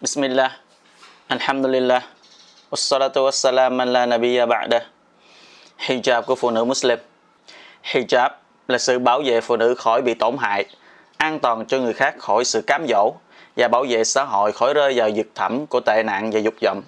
Bismillah. Alhamdulillah. Wassalatu wassalam ala nabiyya ba'da. Hijab của phụ nữ Muslim. Hijab là sự bảo vệ phụ nữ khỏi bị tổn hại, An toàn cho người khác khỏi sự cám dỗ Và bảo vệ xã hội khỏi rơi vào vực thẳm của tệ nạn và dục vọng.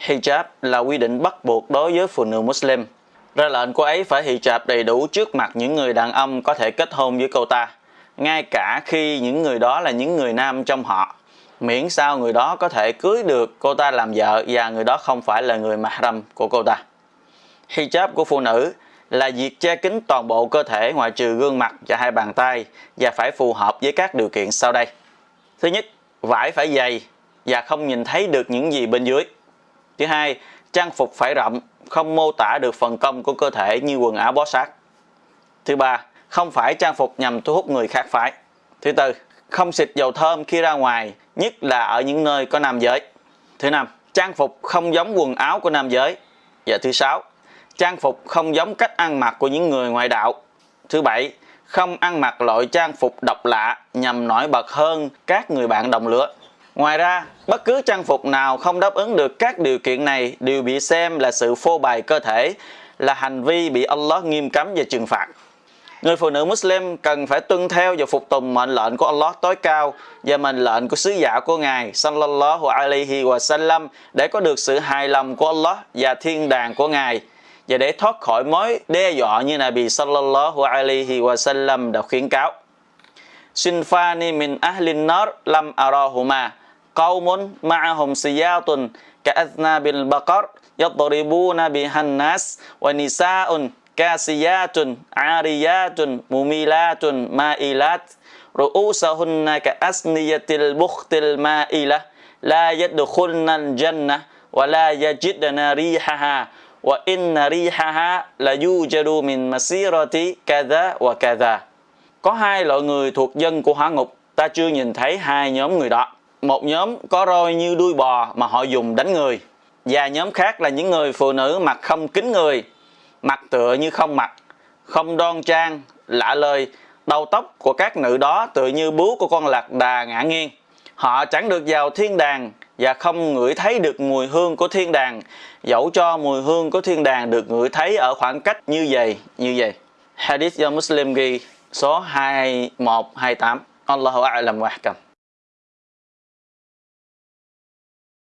Hijab là quy định bắt buộc đối với phụ nữ Muslim. Ra lệnh cô ấy phải hijab đầy đủ trước mặt những người đàn ông có thể kết hôn với cô ta, ngay cả khi những người đó là những người nam trong họ miễn sao người đó có thể cưới được cô ta làm vợ và người đó không phải là người mahram của cô ta. Hijab của phụ nữ là việc che kín toàn bộ cơ thể ngoại trừ gương mặt và hai bàn tay và phải phù hợp với các điều kiện sau đây. Thứ nhất, vải phải dày và không nhìn thấy được những gì bên dưới. Thứ hai, trang phục phải rộng, không mô tả được phần công của cơ thể như quần áo bó sát. Thứ ba, không phải trang phục nhằm thu hút người khác phái. Thứ tư, không xịt dầu thơm khi ra ngoài, nhất là ở những nơi có nam giới. Thứ năm, trang phục không giống quần áo của nam giới. Và thứ sáu, trang phục không giống cách ăn mặc của những người ngoại đạo. Thứ bảy, không ăn mặc loại trang phục độc lạ nhằm nổi bật hơn các người bạn đồng lứa. Ngoài ra, bất cứ trang phục nào không đáp ứng được các điều kiện này đều bị xem là sự phô bày cơ thể, là hành vi bị Allah nghiêm cấm và trừng phạt. Người phụ nữ Muslim cần phải tuân theo và phục tùng mệnh lệnh của Allah tối cao và mệnh lệnh của sứ giả của Ngài sallallahu alaihi wa sallam để có được sự hài lòng của Allah và thiên đàng của Ngài và để thoát khỏi mối đe dọa như Nabi sallallahu alaihi wa sallam đã khuyến cáo. Sinfani min ahlin nar lam arahuma qaumun ma'ahum siyatun ka'athnabil baqar yadribuna bihan nas wa nisa'un kasiyatun ariyatun, mumilatun, mailat. Ru'usahunna ka asniyatil bukhtil ma'ila. La yadkhulna jannah wa la yajidna rihaha. Wa inna rihaha la yujadu min masirati kadha wa kadha. Có hai loại người thuộc dân của hỏa ngục, ta chưa nhìn thấy hai nhóm người đó. Một nhóm có roi như đuôi bò mà họ dùng đánh người. Và nhóm khác là những người phụ nữ mặc không kính người mặt tựa như không mặt, không đoan trang, lạ lời, đầu tóc của các nữ đó tựa như bướu của con lạc đà ngã nghiêng. Họ chẳng được vào thiên đàng và không ngửi thấy được mùi hương của thiên đàng, dẫu cho mùi hương của thiên đàng được ngửi thấy ở khoảng cách như vậy, như vậy. Hadith do Muslim ghi số 2128. Allahu a'lam wa ahkam.